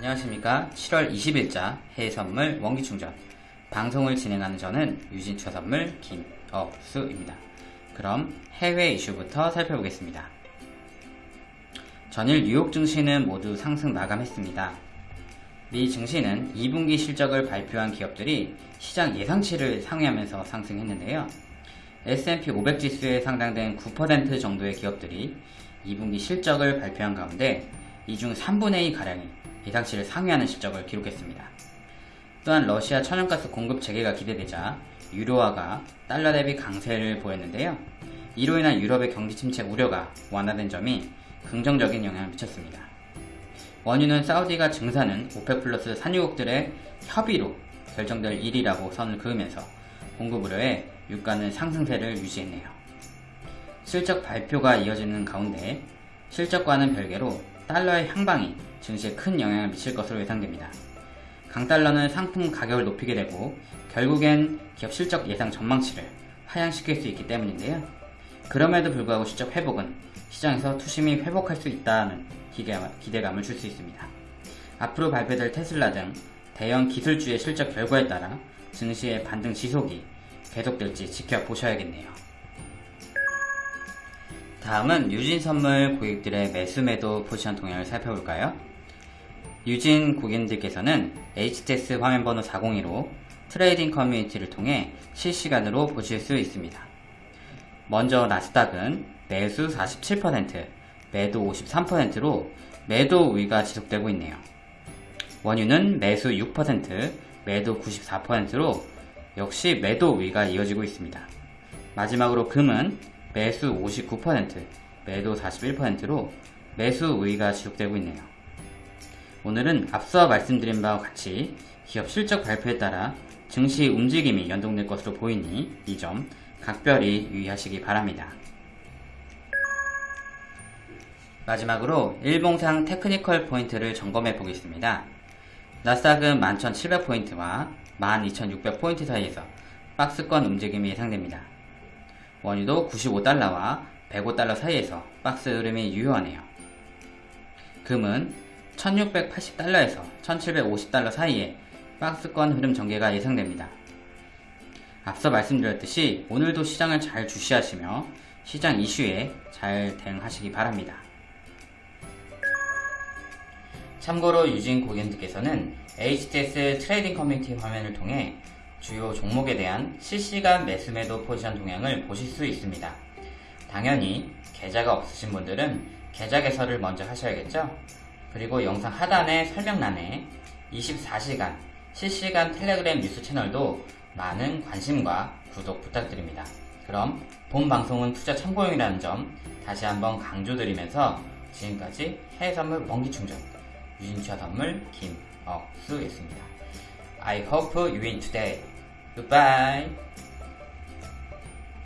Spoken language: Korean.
안녕하십니까. 7월 20일자 해외선물 원기충전. 방송을 진행하는 저는 유진처 선물 김억수입니다. 그럼 해외 이슈부터 살펴보겠습니다. 전일 뉴욕 증시는 모두 상승 마감했습니다. 미 증시는 2분기 실적을 발표한 기업들이 시장 예상치를 상회하면서 상승했는데요. S&P 500 지수에 상당된 9% 정도의 기업들이 2분기 실적을 발표한 가운데 이 중 3분의 2가량이 예상치를 상회하는 실적을 기록했습니다. 또한 러시아 천연가스 공급 재개가 기대되자 유로화가 달러 대비 강세를 보였는데요. 이로 인한 유럽의 경기 침체 우려가 완화된 점이 긍정적인 영향을 미쳤습니다. 원유는 사우디가 증산은 오펙 플러스 산유국들의 협의로 결정될 일이라고 선을 그으면서 공급 우려에 유가는 상승세를 유지했네요. 실적 발표가 이어지는 가운데 실적과는 별개로 달러의 향방이 증시에 큰 영향을 미칠 것으로 예상됩니다. 강달러는 상품 가격을 높이게 되고 결국엔 기업 실적 예상 전망치를 하향시킬 수 있기 때문인데요. 그럼에도 불구하고 실적 회복은 시장에서 투심이 회복할 수 있다는 기대감을 줄 수 있습니다. 앞으로 발표될 테슬라 등 대형 기술주의 실적 결과에 따라 증시의 반등 지속이 계속될지 지켜보셔야겠네요. 다음은 유진 선물 고객들의 매수 매도 포지션 동향을 살펴볼까요? 유진 고객님들께서는 HTS 화면번호 402로 트레이딩 커뮤니티를 통해 실시간으로 보실 수 있습니다. 먼저 나스닥은 매수 47%, 매도 53%로 매도 우위가 지속되고 있네요. 원유는 매수 6%, 매도 94%로 역시 매도 우위가 이어지고 있습니다. 마지막으로 금은 매수 59%, 매도 41%로 매수 우위가 지속되고 있네요. 오늘은 앞서 말씀드린 바와 같이 기업 실적 발표에 따라 증시 움직임이 연동될 것으로 보이니 이 점 각별히 유의하시기 바랍니다. 마지막으로 일봉상 technical 포인트를 점검해 보겠습니다. 나스닥은 11,700포인트와 12,600포인트 사이에서 박스권 움직임이 예상됩니다. 원유도 95달러와 105달러 사이에서 박스 흐름이 유효하네요. 금은 1680달러에서 1750달러 사이에 박스권 흐름 전개가 예상됩니다. 앞서 말씀드렸듯이 오늘도 시장을 잘 주시하시며 시장 이슈에 잘 대응하시기 바랍니다. 참고로 유진 고객님께서는 HTS 트레이딩 커뮤니티 화면을 통해 주요 종목에 대한 실시간 매수매도 포지션 동향을 보실 수 있습니다. 당연히 계좌가 없으신 분들은 계좌 개설을 먼저 하셔야겠죠? 그리고 영상 하단의 설명란에 24시간 실시간 텔레그램 뉴스 채널도 많은 관심과 구독 부탁드립니다. 그럼 본 방송은 투자 참고용이라는 점 다시 한번 강조드리면서 지금까지 해외선물 원기충전 유진투자 선물 김억수였습니다. I hope you win today. Goodbye.